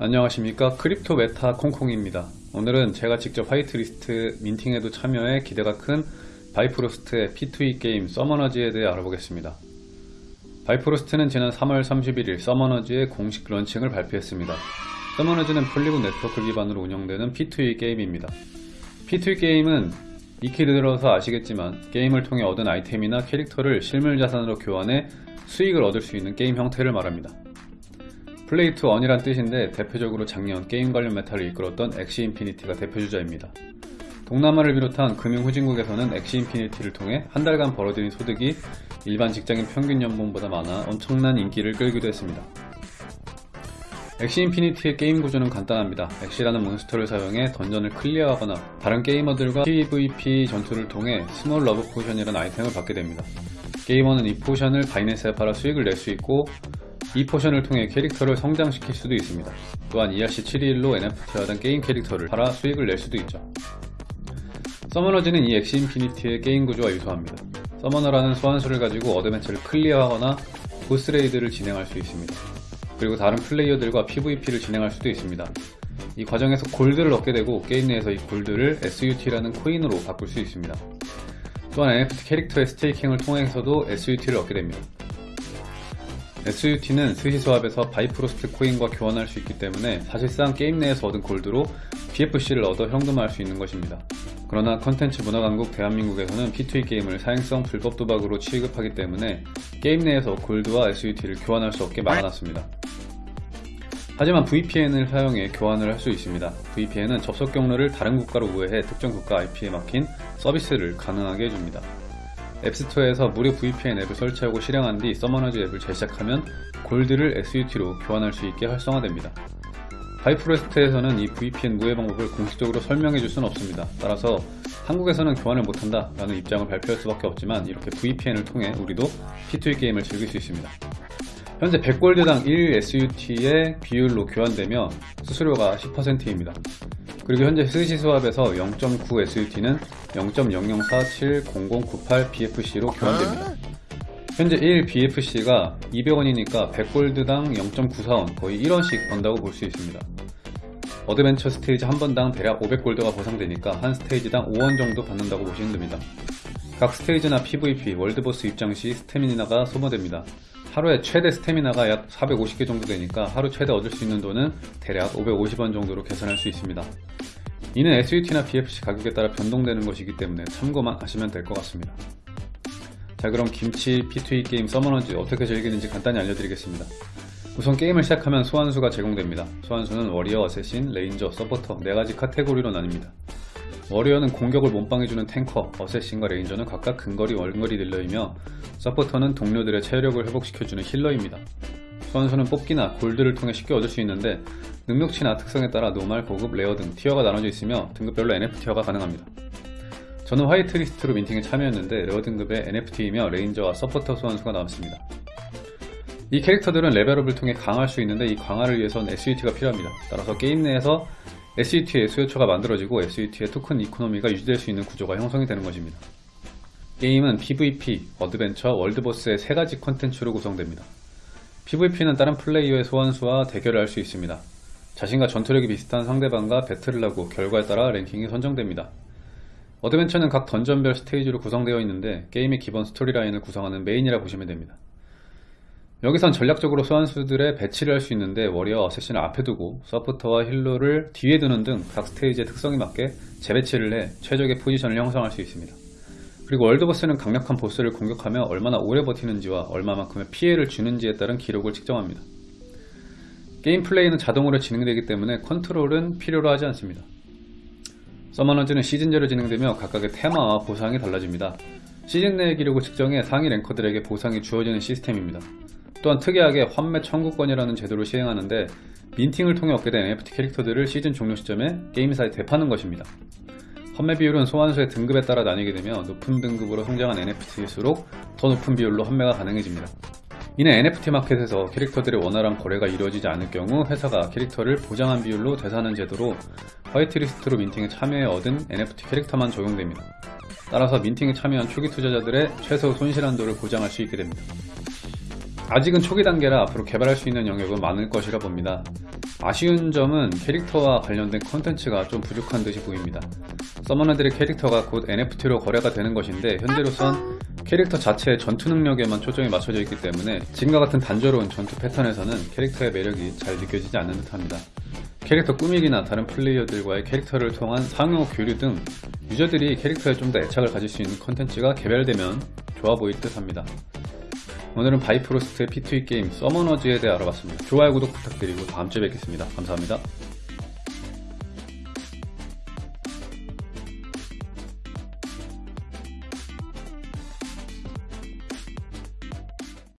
안녕하십니까. Crypto Meta 콩콩입니다. 오늘은 제가 직접 whitelist minting에도 참여해 기대가 큰 Bifrost의 P2E 게임 Summoners에 대해 알아보겠습니다. Bifrost는 지난 3월 31일 Summoners의 공식 launching을 발표했습니다. Summoners는 Polygon 네트워크 기반으로 운영되는 P2E 게임입니다. P2E 게임은 익히 들어서 아시겠지만 게임을 통해 얻은 아이템이나 캐릭터를 실물 자산으로 교환해 수익을 얻을 수 있는 게임 형태를 말합니다 play to earn이란 뜻인데 대표적으로 작년 게임 관련 meta를 이끌었던 Axie Infinity가 대표주자입니다. 동남아를 비롯한 금융후진국에서는 Axie Infinity를 통해 한 달간 벌어들인 소득이 일반 직장인 평균 연봉보다 많아 엄청난 인기를 끌기도 했습니다. Axie Infinity의 게임 구조는 간단합니다. Axie라는 monster를 사용해 dungeon을 clear하거나 다른 게이머들과 PVP 전투를 통해 Small Love Potion이라는 아이템을 받게 됩니다. 게이머는 이 potion을 Binance에 팔아 수익을 낼 수 있고 이 potion을 통해 캐릭터를 성장시킬 수도 있습니다. 또한 ERC 721로 NFT화된 게임 캐릭터를 팔아 수익을 낼 수도 있죠. Summoners는 이 Axie Infinity의 게임 구조와 유사합니다. summoner라는 소환수를 가지고 adventure를 clear하거나 boss raid를 진행할 수 있습니다. 그리고 다른 플레이어들과 PVP를 진행할 수도 있습니다. 이 과정에서 gold를 얻게 되고 게임 내에서 이 gold를 SUT라는 코인으로 바꿀 수 있습니다. 또한 NFT 캐릭터의 staking을 통해서도 SUT를 얻게 됩니다. SUT는 SushiSwap에서 Bifrost 코인과 교환할 수 있기 때문에 사실상 게임 내에서 얻은 gold로 BFC를 얻어 현금화할 수 있는 것입니다. 그러나 컨텐츠 문화강국 대한민국에서는 P2E 게임을 사행성 불법 도박으로 취급하기 때문에 게임 내에서 gold와 SUT를 교환할 수 없게 막아놨습니다. 하지만 VPN을 사용해 교환을 할 수 있습니다. VPN은 접속 경로를 다른 국가로 우회해 특정 국가 IP에 막힌 서비스를 가능하게 해줍니다. App Store에서 무료 VPN 앱을 설치하고 실행한 뒤 Summoners 앱을 재시작하면 gold를 SUT로 교환할 수 있게 활성화됩니다. Bifrost에서는 이 VPN 우회 방법을 공식적으로 설명해 줄 수는 없습니다. 따라서 한국에서는 교환을 못한다 라는 입장을 발표할 수밖에 없지만 이렇게 VPN을 통해 우리도 P2E 게임을 즐길 수 있습니다. 현재 100 gold당 1 SUT의 비율로 교환되며 수수료가 10%입니다. 그리고 현재 SushiSwap에서 0.9 SUT는 0.00470098 BFC로 교환됩니다. 현재 1 BFC가 200원이니까 100 gold당 0.941 거의 1원씩 번다고 볼 수 있습니다. adventure 스테이지 한 번당 대략 500 gold가 보상되니까 한 스테이지당 5원 정도 받는다고 보시면 됩니다. 각 스테이지나 PVP, world boss 입장 시 스태미나가 소모됩니다. 하루에 최대 스태미나가 약 450개 정도 되니까 하루 최대 얻을 수 있는 돈은 대략 550원 정도로 계산할 수 있습니다. 이는 SUT나 BFC 가격에 따라 변동되는 것이기 때문에 참고만 하시면 될 것 같습니다. 자 그럼 김치 P2E 게임 Summoners 어떻게 즐기는지 간단히 알려드리겠습니다. 우선 게임을 시작하면 소환수가 제공됩니다. 소환수는 warrior, assassin, ranger, supporter 4가지 카테고리로 나뉩니다. warrior는 공격을 몸빵해주는 tanker, assassin과 ranger는 각각 근거리, 원거리 dealer이며 supporter는 동료들의 체력을 회복시켜주는 healer입니다. 소환수는 뽑기나 gold를 통해 쉽게 얻을 수 있는데 능력치나 특성에 따라 normal, 고급, rare 등 tier가 나눠져 있으며 등급별로 NFT화가 가능합니다. 저는 whitelist로 minting에 참여했는데 rare 등급의 NFT이며 레인저와 서포터 소환수가 나왔습니다. 이 캐릭터들은 level up을 통해 강화할 수 있는데 이 강화를 위해선 SUT가 필요합니다. 따라서 게임 내에서 SUT의 수요처가 만들어지고 SUT의 token economy가 유지될 수 있는 구조가 형성이 되는 것입니다. 게임은 PVP, adventure, world boss의 세 가지 컨텐츠로 구성됩니다. PVP는 다른 플레이어의 소환수와 대결을 할 수 있습니다. 자신과 전투력이 비슷한 상대방과 배틀을 하고 결과에 따라 랭킹이 선정됩니다. adventure는 각 dungeon별 스테이지로 구성되어 있는데 게임의 기본 storyline을 구성하는 메인이라 보시면 됩니다. 여기선 전략적으로 소환수들의 배치를 할 수 있는데 warrior assassin을 앞에 두고 서포터와 healer를 뒤에 두는 등 각 스테이지의 특성에 맞게 재배치를 해 최적의 포지션을 형성할 수 있습니다. 그리고 world boss는 강력한 보스를 공격하며 얼마나 오래 버티는지와 얼마만큼의 피해를 주는지에 따른 기록을 측정합니다. 게임 플레이는 자동으로 진행되기 때문에 컨트롤은 필요로 하지 않습니다. 서머너즈는 시즌제로 진행되며 각각의 테마와 보상이 달라집니다. 시즌 내의 기록을 측정해 상위 랭커들에게 보상이 주어지는 시스템입니다. 또한 특이하게 환매 청구권이라는 제도를 시행하는데 민팅을 통해 얻게 된 NFT 캐릭터들을 시즌 종료 시점에 게임사에 대파는 것입니다. 판매 비율은 소환수의 등급에 따라 나뉘게 되며 높은 등급으로 성장한 NFT일수록 더 높은 비율로 판매가 가능해집니다. 이는 NFT 마켓에서 캐릭터들의 원활한 거래가 이루어지지 않을 경우 회사가 캐릭터를 보장한 비율로 되사는 제도로 whitelist로 minting에 참여해 얻은 NFT 캐릭터만 적용됩니다. 따라서 minting에 참여한 초기 투자자들의 최소 손실 한도를 보장할 수 있게 됩니다. 아직은 초기 단계라 앞으로 개발할 수 있는 영역은 많을 것이라 봅니다. 아쉬운 점은 캐릭터와 관련된 컨텐츠가 좀 부족한 듯이 보입니다. summoner들의 캐릭터가 곧 NFT로 거래가 되는 것인데 현재로선 캐릭터 자체의 전투 능력에만 초점이 맞춰져 있기 때문에 지금과 같은 단조로운 전투 패턴에서는 캐릭터의 매력이 잘 느껴지지 않는 듯합니다. 캐릭터 꾸미기나 다른 플레이어들과의 캐릭터를 통한 상호 교류 등 유저들이 캐릭터에 좀 더 애착을 가질 수 있는 컨텐츠가 개발되면 좋아 보일 듯 합니다. 오늘은 바이프로스트의 P2E 게임 서머너즈에 대해 알아봤습니다. 좋아요 구독 부탁드리고 다음주에 뵙겠습니다. 감사합니다.